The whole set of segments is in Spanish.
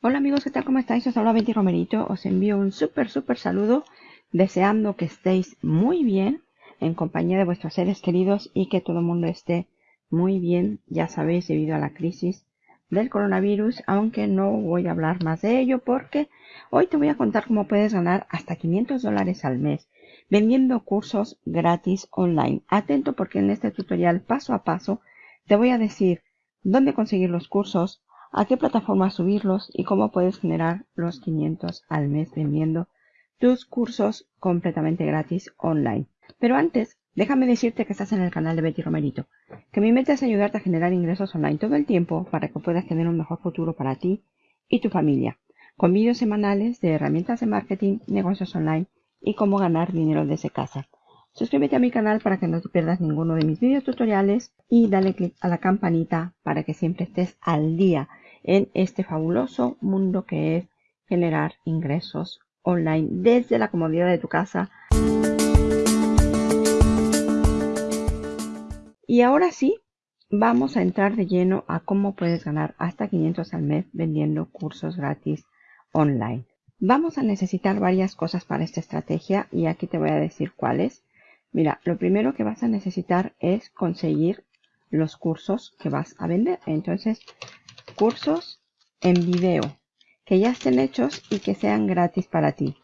Hola amigos, ¿qué tal? ¿Cómo estáis? Os habla Betty Romerito. Os envío un súper, súper saludo, deseando que estéis muy bien en compañía de vuestros seres queridos y que todo el mundo esté muy bien, ya sabéis, debido a la crisis del coronavirus, aunque no voy a hablar más de ello porque hoy te voy a contar cómo puedes ganar hasta 500 dólares al mes vendiendo cursos gratis online. Atento porque en este tutorial paso a paso te voy a decir dónde conseguir los cursos, a qué plataforma subirlos y cómo puedes generar los 500 al mes vendiendo tus cursos completamente gratis online. Pero antes, déjame decirte que estás en el canal de Betty Romerito, que mi meta es ayudarte a generar ingresos online todo el tiempo para que puedas tener un mejor futuro para ti y tu familia, con vídeos semanales de herramientas de marketing, negocios online y cómo ganar dinero desde casa. Suscríbete a mi canal para que no te pierdas ninguno de mis videos tutoriales y dale click a la campanita para que siempre estés al día en este fabuloso mundo que es generar ingresos online desde la comodidad de tu casa. Y ahora sí, vamos a entrar de lleno a cómo puedes ganar hasta 500 al mes vendiendo cursos gratis online. Vamos a necesitar varias cosas para esta estrategia y aquí te voy a decir cuáles. Mira, lo primero que vas a necesitar es conseguir los cursos que vas a vender. Entonces, cursos en video que ya estén hechos y que sean gratis para ti.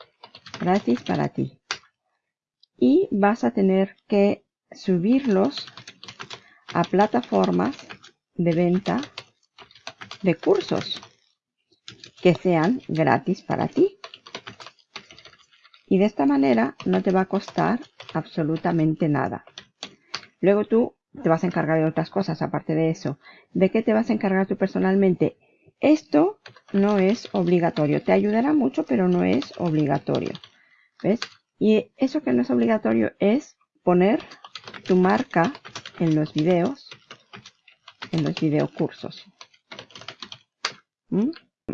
Gratis para ti. Y vas a tener que subirlos a plataformas de venta de cursos que sean gratis para ti. Y de esta manera no te va a costar absolutamente nada. Luego tú te vas a encargar de otras cosas aparte de eso. ¿De qué te vas a encargar tú personalmente? Esto no es obligatorio. Te ayudará mucho, pero no es obligatorio. ¿Ves? Y eso que no es obligatorio es poner tu marca en los videos, en los videocursos. ¿Mm?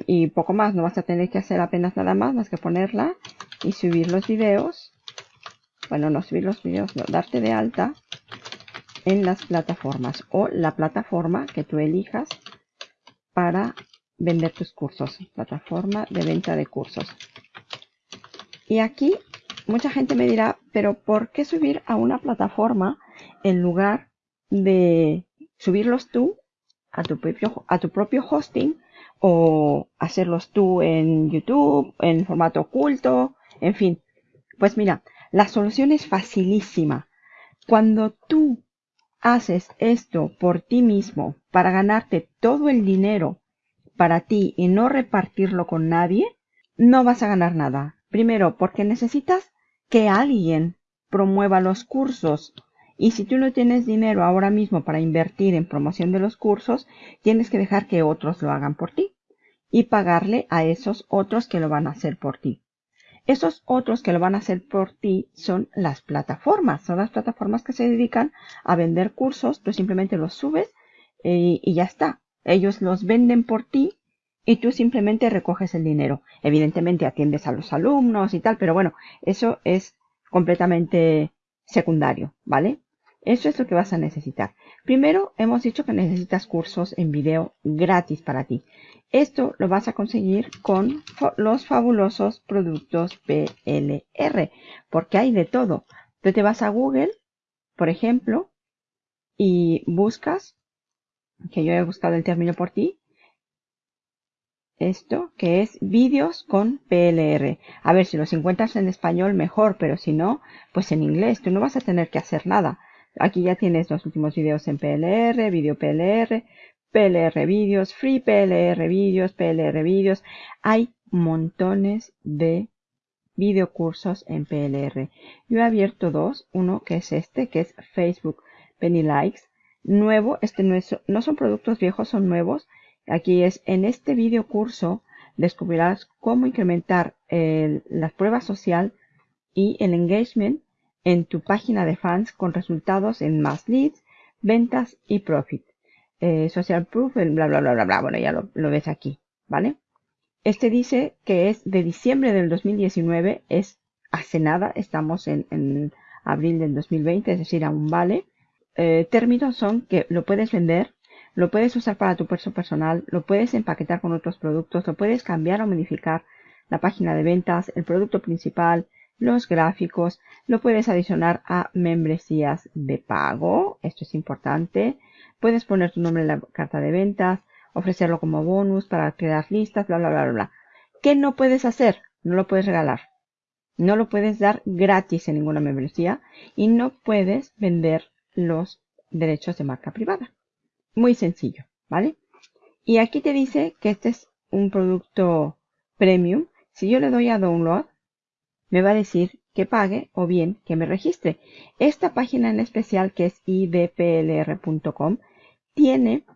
Y poco más, no vas a tener que hacer apenas nada más, más que ponerla y subir los videos. Bueno, no subir los videos, no, darte de alta en las plataformas o la plataforma que tú elijas para vender tus cursos. Plataforma de venta de cursos. Y aquí mucha gente me dirá, pero ¿por qué subir a una plataforma en lugar de subirlos tú a tu propio, a tu propio hosting o hacerlos tú en YouTube, en formato oculto, en fin. Pues mira, la solución es facilísima. Cuando tú haces esto por ti mismo para ganarte todo el dinero para ti y no repartirlo con nadie, no vas a ganar nada. Primero, porque necesitas que alguien promueva los cursos. Y si tú no tienes dinero ahora mismo para invertir en promoción de los cursos, tienes que dejar que otros lo hagan por ti y pagarle a esos otros que lo van a hacer por ti. Esos otros que lo van a hacer por ti son las plataformas. Son las plataformas que se dedican a vender cursos. Tú simplemente los subes eh, y ya está. Ellos los venden por ti y tú simplemente recoges el dinero. Evidentemente atiendes a los alumnos y tal, pero bueno, eso es completamente secundario, ¿vale? Eso es lo que vas a necesitar. Primero, hemos dicho que necesitas cursos en video gratis para ti. Esto lo vas a conseguir con los fabulosos productos PLR, porque hay de todo. Tú te vas a Google, por ejemplo, y buscas, que yo he buscado el término por ti, esto que es vídeos con PLR. A ver, si los encuentras en español mejor, pero si no, pues en inglés. Tú no vas a tener que hacer nada. Aquí ya tienes los últimos vídeos en PLR, vídeo PLR, PLR vídeos, Free PLR vídeos, PLR vídeos. Hay montones de videocursos en PLR. Yo he abierto dos, uno que es este, que es Facebook Penny Likes. Nuevo, este no, es, no son productos viejos, son nuevos. Aquí es, en este video curso descubrirás cómo incrementar la prueba social y el engagement en tu página de fans con resultados en más leads, ventas y profit. Eh, social proof, bla, bla, bla, bla, bla. Bueno, ya lo, ves aquí, ¿vale? Este dice que es de diciembre del 2019, es hace nada, estamos en, abril del 2020, es decir, aún vale. Eh, términos son que lo puedes vender lo puedes usar para tu puesto personal, lo puedes empaquetar con otros productos, lo puedes cambiar o modificar la página de ventas, el producto principal, los gráficos, lo puedes adicionar a membresías de pago, esto es importante, puedes poner tu nombre en la carta de ventas, ofrecerlo como bonus para crear listas, bla, bla, bla, bla. ¿Qué no puedes hacer? No lo puedes regalar. No lo puedes dar gratis en ninguna membresía y no puedes vender los derechos de marca privada. Muy sencillo, ¿vale? Y aquí te dice que este es un producto premium. Si yo le doy a download, me va a decir que pague o bien que me registre. Esta página en especial que es idplr.com tiene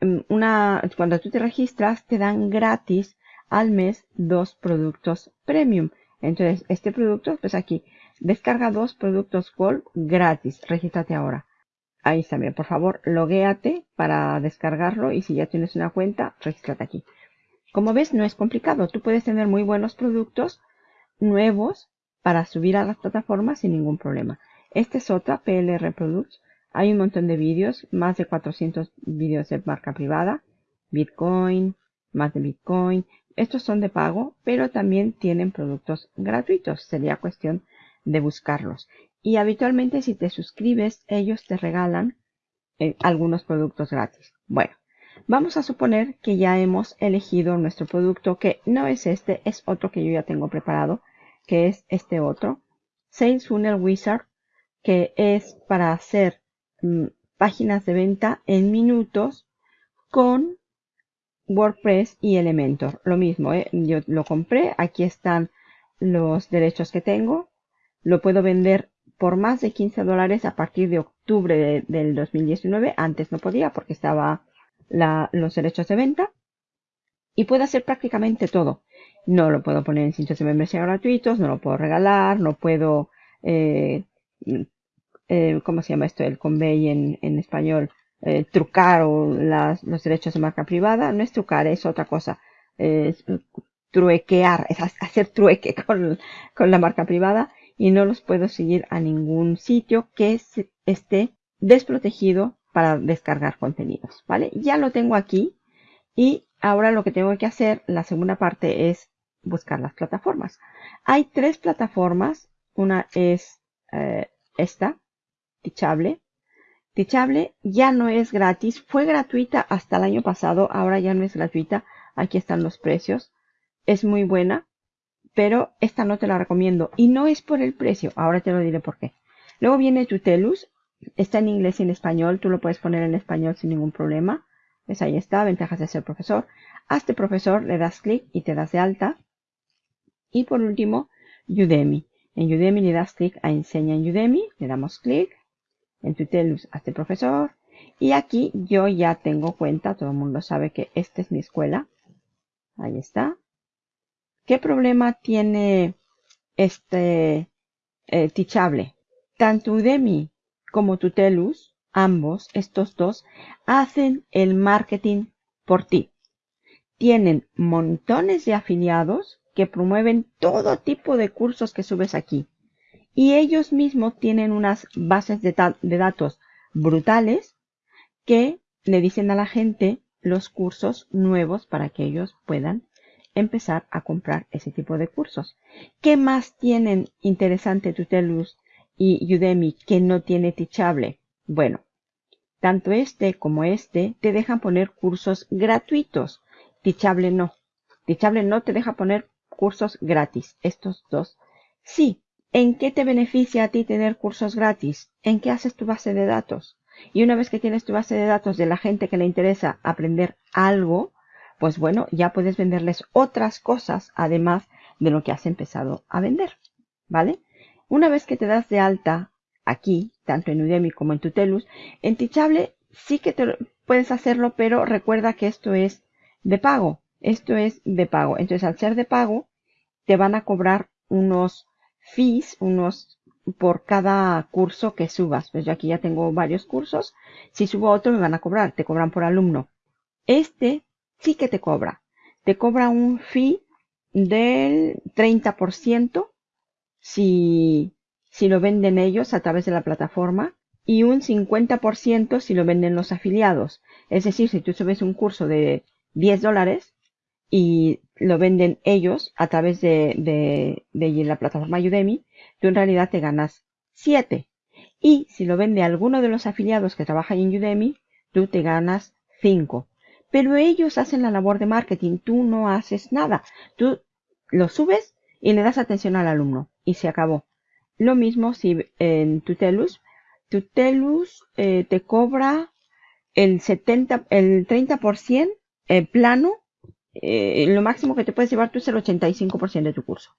mm, una, cuando tú te registras te dan gratis al mes dos productos premium. Entonces, este producto, pues aquí, descarga dos productos Gold gratis. Regístrate ahora. Ahí está, bien. Por favor, loguéate para descargarlo y si ya tienes una cuenta, regístrate aquí. Como ves, no es complicado. Tú puedes tener muy buenos productos nuevos para subir a las plataformas sin ningún problema. Esta es otra, PLR Products. Hay un montón de vídeos, más de 400 vídeos de marca privada, Bitcoin, más de Bitcoin, estos son de pago, pero también tienen productos gratuitos. Sería cuestión de buscarlos. Y habitualmente si te suscribes, ellos te regalan eh, algunos productos gratis. Bueno, vamos a suponer que ya hemos elegido nuestro producto, que no es este, es otro que yo ya tengo preparado, que es este otro. Sales Funnel Wizard, que es para hacer páginas de venta en minutos con WordPress y Elementor. Lo mismo, ¿eh? yo lo compré, aquí están los derechos que tengo. Lo puedo vender por más de 15 dólares a partir de octubre del 2019. Antes no podía porque estaba los derechos de venta. Y puedo hacer prácticamente todo. No lo puedo poner en sitios de membresía gratuitos, no lo puedo regalar, no puedo, eh, eh, ¿cómo se llama esto? El convey en, español eh, trucar o los derechos de marca privada. No es trucar, es otra cosa. Es truequear, es hacer trueque con, con la marca privada y no los puedo seguir a ningún sitio que esté desprotegido para descargar contenidos, ¿vale? Ya lo tengo aquí y ahora lo que tengo que hacer, la segunda parte es buscar las plataformas. Hay tres plataformas, una es eh, esta, Teachable, Teachable ya no es gratis, fue gratuita hasta el año pasado, ahora ya no es gratuita. Aquí están los precios. Es muy buena, pero esta no te la recomiendo. Y no es por el precio, ahora te lo diré por qué. Luego viene Tutelus, está en inglés y en español, tú lo puedes poner en español sin ningún problema. Pues ahí está, ventajas de ser profesor. Hazte profesor, le das clic y te das de alta. Y por último, Udemy. En Udemy le das clic a Enseña en Udemy, le damos clic en Tutelus este profesor. Y aquí yo ya tengo cuenta, todo el mundo sabe que esta es mi escuela. Ahí está. ¿Qué problema tiene este eh, Teachable? Tanto Udemy como Tutelus, ambos, estos dos, hacen el marketing por ti. Tienen montones de afiliados que promueven todo tipo de cursos que subes aquí y ellos mismos tienen unas bases de, datos brutales que le dicen a la gente los cursos nuevos para que ellos puedan empezar a comprar ese tipo de cursos. ¿Qué más tienen interesante Tutelus y Udemy que no tiene Teachable? Bueno, tanto este como este te dejan poner cursos gratuitos. Teachable no. Teachable no te deja poner cursos gratis. Estos dos sí. ¿En qué te beneficia a ti tener cursos gratis? ¿En qué haces tu base de datos? Y una vez que tienes tu base de datos de la gente que le interesa aprender algo, pues bueno, ya puedes venderles otras cosas además de lo que has empezado a vender. ¿Vale? Una vez que te das de alta aquí, tanto en Udemy como en Tutelus, en Teachable sí que te puedes hacerlo, pero recuerda que esto es de pago. Esto es de pago. Entonces, al ser de pago, te van a cobrar unos fees, unos por cada curso que subas. Pues yo aquí ya tengo varios cursos. Si subo otro me van a cobrar, te cobran por alumno. Este sí que te cobra. Te cobra un fee del 30% si, si lo venden ellos a través de la plataforma y un 50% si lo venden los afiliados. Es decir, si tú subes un curso de 10 dólares y lo venden ellos a través de, de, de la plataforma Udemy, tú en realidad te ganas 7. Y si lo vende alguno de los afiliados que trabajan en Udemy, tú te ganas 5. Pero ellos hacen la labor de marketing, tú no haces nada. Tú lo subes y le das atención al alumno y se acabó. Lo mismo si en Tutelus, Tutelus eh, te cobra el 70, el 30% eh, plano, eh, lo máximo que te puedes llevar tú es el 85% de tu curso.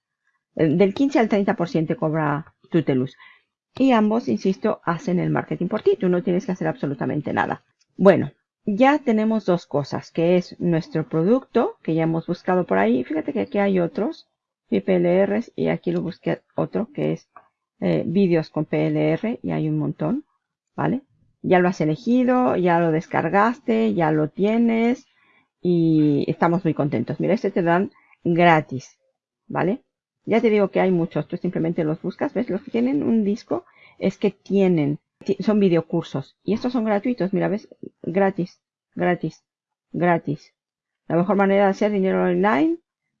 Del 15 al 30% te cobra Tutelus. Y ambos, insisto, hacen el marketing por ti. Tú no tienes que hacer absolutamente nada. Bueno, ya tenemos dos cosas, que es nuestro producto, que ya hemos buscado por ahí. Fíjate que aquí hay otros, PLRs, y aquí lo busqué otro, que es eh, vídeos con PLR, y hay un montón, ¿vale? Ya lo has elegido, ya lo descargaste, ya lo tienes, y estamos muy contentos. Mira, este te dan gratis, ¿vale? Ya te digo que hay muchos, tú simplemente los buscas, ¿ves? Los que tienen un disco es que tienen son videocursos. Y estos son gratuitos, mira, ves, gratis, gratis, gratis. La mejor manera de hacer dinero online,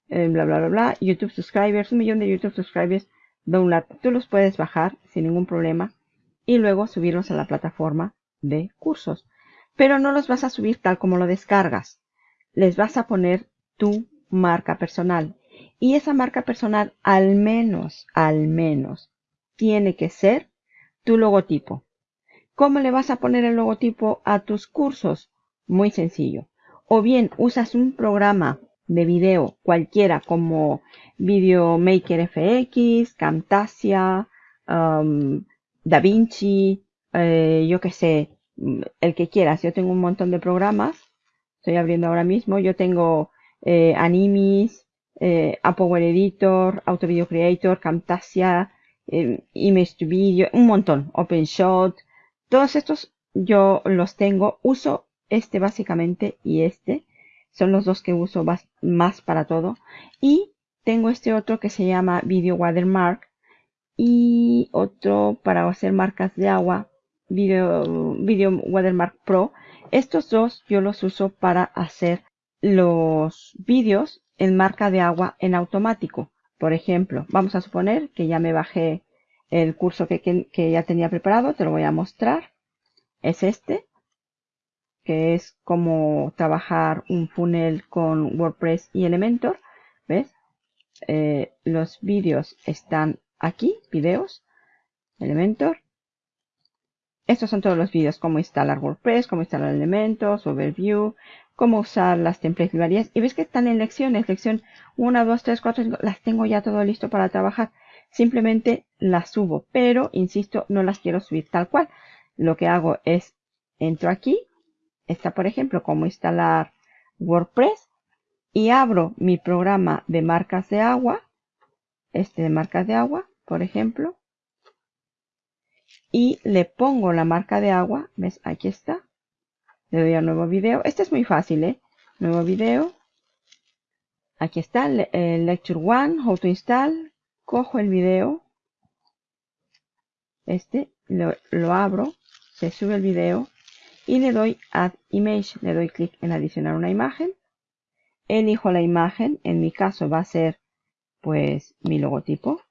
eh, bla, bla, bla, bla. YouTube subscribers, un millón de YouTube subscribers, download. Tú los puedes bajar sin ningún problema y luego subirlos a la plataforma de cursos. Pero no los vas a subir tal como lo descargas. Les vas a poner tu marca personal. Y esa marca personal al menos, al menos, tiene que ser tu logotipo. ¿Cómo le vas a poner el logotipo a tus cursos? Muy sencillo. O bien usas un programa de video cualquiera como Videomaker FX, Camtasia, um, DaVinci, eh, yo que sé, el que quieras. Yo tengo un montón de programas. Estoy abriendo ahora mismo. Yo tengo eh, Animis, eh, Power Editor, Auto Video Creator, Camtasia, eh, Image to Video, un montón. OpenShot, todos estos yo los tengo, uso este básicamente y este. Son los dos que uso más para todo. Y tengo este otro que se llama Video Watermark. Y otro para hacer marcas de agua, Video, Video Watermark Pro. Estos dos yo los uso para hacer los vídeos en marca de agua en automático. Por ejemplo, vamos a suponer que ya me bajé el curso que, ya tenía preparado, te lo voy a mostrar. Es este, que es como trabajar un funnel con WordPress y Elementor. ¿Ves? Eh, los vídeos están aquí, vídeos, Elementor. Estos son todos los vídeos, cómo instalar WordPress, cómo instalar elementos, overview, cómo usar las templates librerías. Y ves que están en lecciones, lección 1, 2, 3, 4, 5, las tengo ya todo listo para trabajar simplemente las subo, pero insisto, no las quiero subir tal cual. Lo que hago es, entro aquí, está por ejemplo cómo instalar WordPress y abro mi programa de marcas de agua, este de marcas de agua, por ejemplo, y le pongo la marca de agua, ¿ves? Aquí está. Le doy a nuevo video. Este es muy fácil, ¿eh? Nuevo video. Aquí está, el Lecture One, How to Install cojo el video, este, lo, abro, se sube el video y le doy Add Image, le doy clic en adicionar una imagen, elijo la imagen, en mi caso va a ser pues mi logotipo,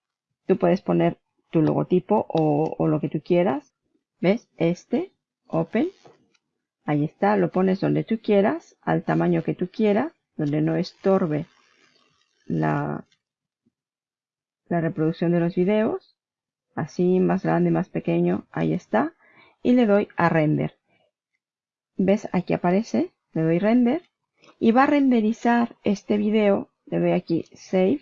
tú puedes poner tu logotipo o, lo que tú quieras, ¿ves? Este, Open, ahí está, lo pones donde tú quieras, al tamaño que tú quieras, donde no estorbe la, la reproducción de los videos, así más grande, más pequeño, ahí está, y le doy a render. ¿Ves? Aquí aparece, le doy render, y va a renderizar este video, le doy aquí save,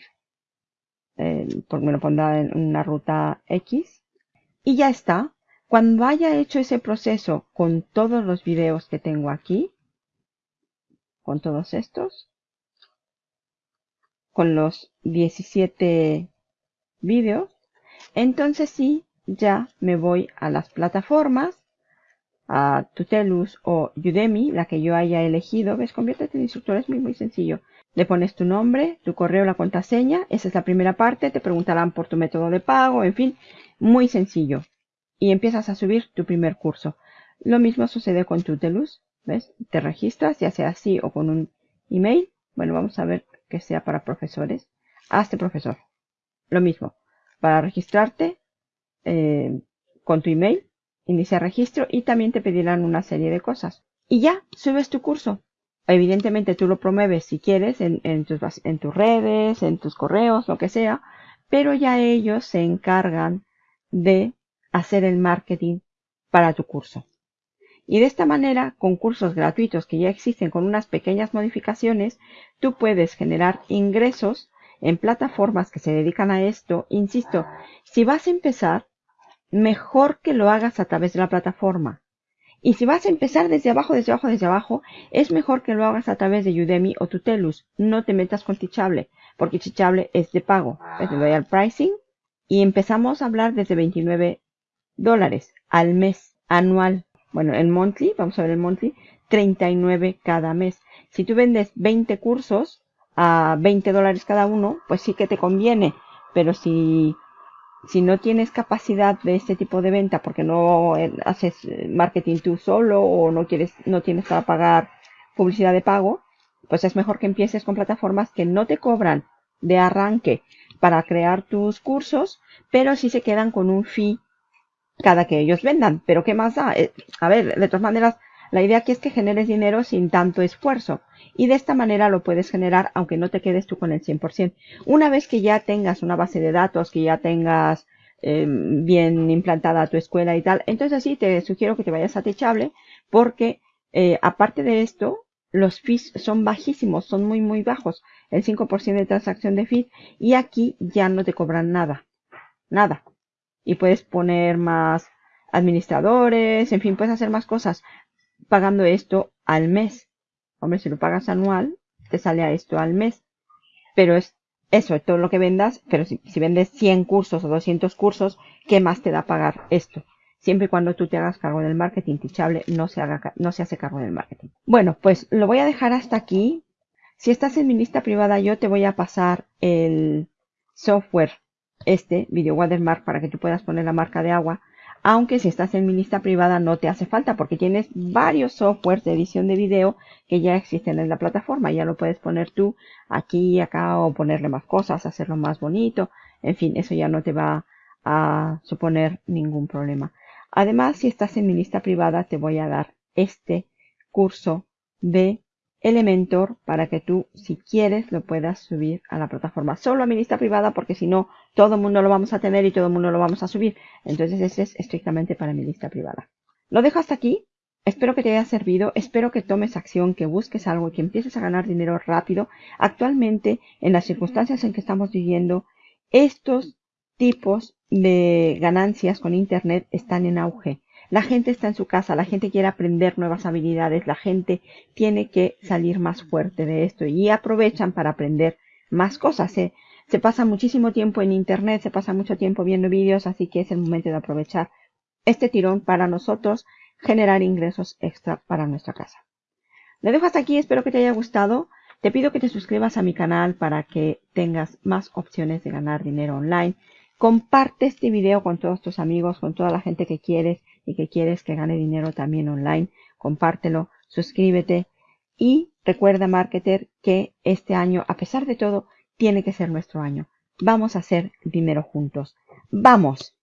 me lo pondrá en una ruta X, y ya está. Cuando haya hecho ese proceso con todos los videos que tengo aquí, con todos estos, con los 17 vídeos, entonces sí, ya me voy a las plataformas, a Tutelus o Udemy, la que yo haya elegido. ¿Ves? Conviértete en instructor, es muy, muy sencillo. Le pones tu nombre, tu correo, la contraseña. Esa es la primera parte. Te preguntarán por tu método de pago, en fin, muy sencillo. Y empiezas a subir tu primer curso. Lo mismo sucede con Tutelus. ¿Ves? Te registras, ya sea así o con un email. Bueno, vamos a ver que sea para profesores. Hazte profesor. Lo mismo. Para registrarte eh, con tu email, inicia registro y también te pedirán una serie de cosas. Y ya, subes tu curso. Evidentemente tú lo promueves si quieres en, tus, en tus redes, en tus correos, lo que sea, pero ya ellos se encargan de hacer el marketing para tu curso. Y de esta manera, con cursos gratuitos que ya existen con unas pequeñas modificaciones, tú puedes generar ingresos en plataformas que se dedican a esto. Insisto, si vas a empezar, mejor que lo hagas a través de la plataforma. Y si vas a empezar desde abajo, desde abajo, desde abajo, es mejor que lo hagas a través de Udemy o Tutelus. No te metas con Teachable, porque Teachable es de pago. Le doy al pricing y empezamos a hablar desde 29 dólares al mes, anual. Bueno, el monthly, vamos a ver el monthly, 39 cada mes. Si tú vendes 20 cursos a 20 dólares cada uno, pues sí que te conviene. Pero si si no tienes capacidad de este tipo de venta porque no eh, haces marketing tú solo o no quieres, no tienes para pagar publicidad de pago, pues es mejor que empieces con plataformas que no te cobran de arranque para crear tus cursos, pero sí se quedan con un fee cada que ellos vendan. Pero ¿qué más da? Eh, a ver, de todas maneras, la idea aquí es que generes dinero sin tanto esfuerzo y de esta manera lo puedes generar aunque no te quedes tú con el 100%. Una vez que ya tengas una base de datos, que ya tengas em, bien implantada tu escuela y tal, entonces sí te sugiero que te vayas a Techable porque eh, aparte de esto, los fees son bajísimos, son muy muy bajos, el 5% de transacción de fees y aquí ya no te cobran nada, nada. Y puedes poner más administradores, en fin, puedes hacer más cosas pagando esto al mes. Hombre, si lo pagas anual, te sale a esto al mes. Pero es eso, todo lo que vendas, pero si, vendes 100 cursos o 200 cursos, ¿qué más te da pagar esto? Siempre y cuando tú te hagas cargo del marketing tichable, no se, haga, no se hace cargo del marketing. Bueno, pues lo voy a dejar hasta aquí. Si estás en mi lista privada, yo te voy a pasar el software, este, Video Watermark, para que tú puedas poner la marca de agua aunque si estás en mi lista privada no te hace falta porque tienes varios softwares de edición de video que ya existen en la plataforma. Ya lo puedes poner tú aquí acá o ponerle más cosas, hacerlo más bonito. En fin, eso ya no te va a suponer ningún problema. Además, si estás en mi lista privada, te voy a dar este curso de Elementor para que tú, si quieres, lo puedas subir a la plataforma. Solo a mi lista privada porque si no, todo el mundo lo vamos a tener y todo el mundo lo vamos a subir. Entonces ese es estrictamente para mi lista privada. Lo dejo hasta aquí. Espero que te haya servido, espero que tomes acción, que busques algo y que empieces a ganar dinero rápido. Actualmente, en las circunstancias en que estamos viviendo, estos tipos de ganancias con Internet están en auge. La gente está en su casa, la gente quiere aprender nuevas habilidades, la gente tiene que salir más fuerte de esto y aprovechan para aprender más cosas. Se, se pasa muchísimo tiempo en Internet, se pasa mucho tiempo viendo vídeos, así que es el momento de aprovechar este tirón para nosotros generar ingresos extra para nuestra casa. Le dejo hasta aquí, espero que te haya gustado. Te pido que te suscribas a mi canal para que tengas más opciones de ganar dinero online. Comparte este video con todos tus amigos, con toda la gente que quieres y que quieres que gane dinero también online, compártelo, suscríbete y recuerda, marketer, que este año, a pesar de todo, tiene que ser nuestro año. Vamos a hacer dinero juntos. ¡Vamos!